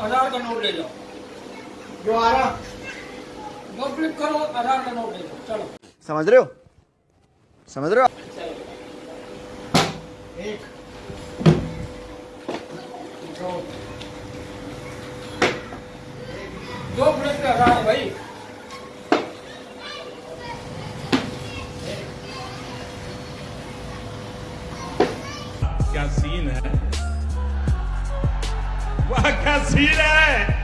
हज़ार का नोट ले जाओ जो आ रहा दो क्लिक करो हज़ार का नोट ले जाओ चलो। समझ रहे हो? समझ रहे हो? एक दो दो क्लिक पे हज़ार है भाई। क्या सीन है? वाह का सीन है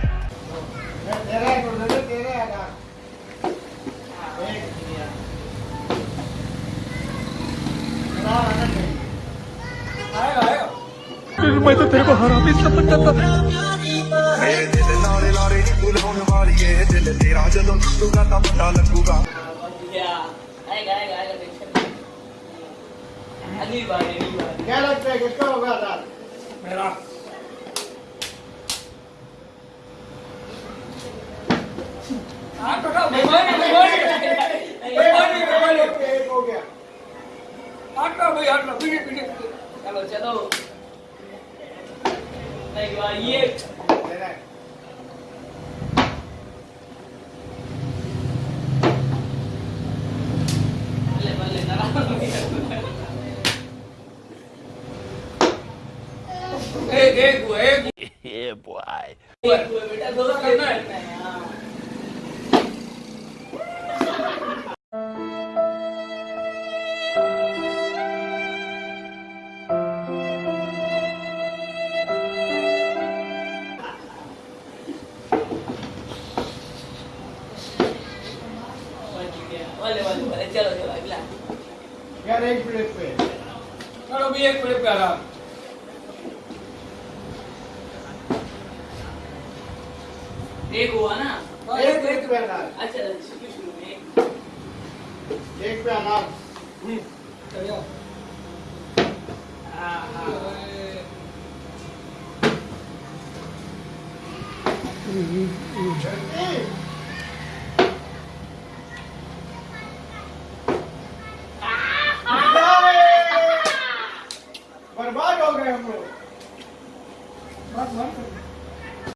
मैं तो तेरे को मेरे दिल दिल तेरा पता लगूगा आएगा आएगा आएगा अगली बार अगली बार क्या लगता है, किसका होगा मेरा। चलो चलो ये एक एक एक बेटा वाले वाले वाले चलो चलो अगला यार एक प्लेट पे चलो भी एक क्लिक पे हज़ार एक हुआ ना एक एक पे आधार अच्छा शुरू शुरू में एक पे आधार चलिए हाँ हाँ एक ప్రోగ్రామ్